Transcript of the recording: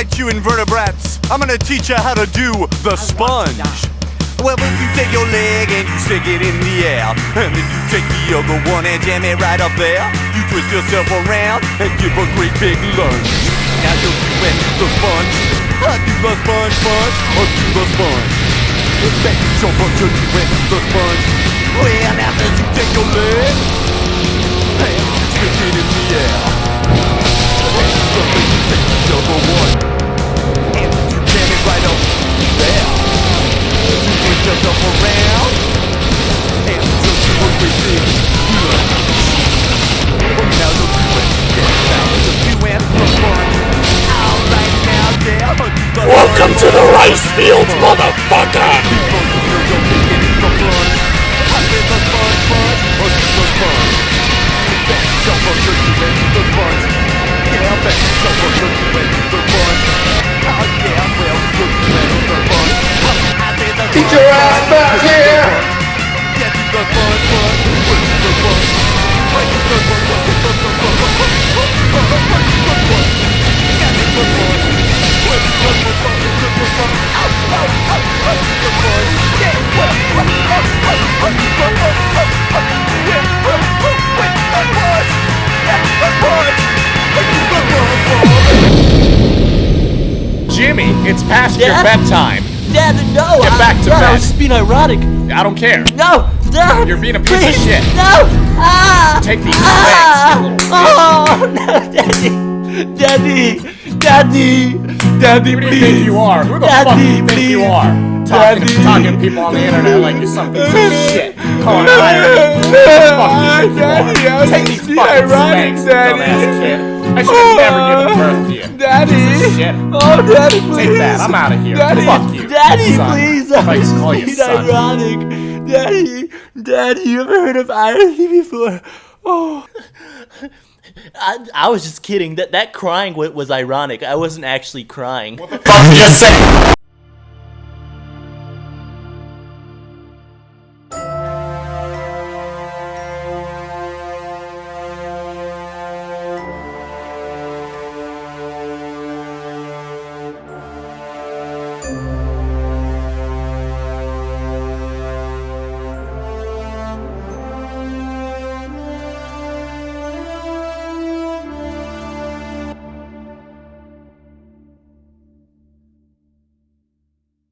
Alright, you invertebrates, I'm gonna teach you how to do the sponge. Well, if you take your leg and you stick it in the air, and then you take the other one and jam it right up there, you twist yourself around and give a great big lunge. Now you're doing the sponge. I do the sponge, sponge, or do the sponge. Thank you so much for doing the sponge. Well, now as you take your leg Welcome to the rice fields, motherfucker! It's past your bedtime. Dad, no! Get I- back to Dad, I bed. was just being ironic. I don't care. No! Dad! You're being a piece of shit. No! Ah! Take these ah! legs. Oh, no, Daddy! Daddy! Daddy! Daddy, Who do you think you are? Who the fuck do you Daddy, think you are? Talking, Daddy. talking to people on the internet like you're some piece of shit. Calling irony. Who the fuck do you think you are? Take these fucking spanks, Daddy. dumbass kid. I should have never given oh, birth to you. Daddy! Piece of shit. Oh, Daddy, please! Take that. I'm out of here. Daddy, Fuck you. Daddy, son. please! If I I was call you being son. ironic. Daddy, Daddy, you ever heard of irony before? Oh. I, I was just kidding. That that crying wa- was ironic. I wasn't actually crying. What the fuck did you say!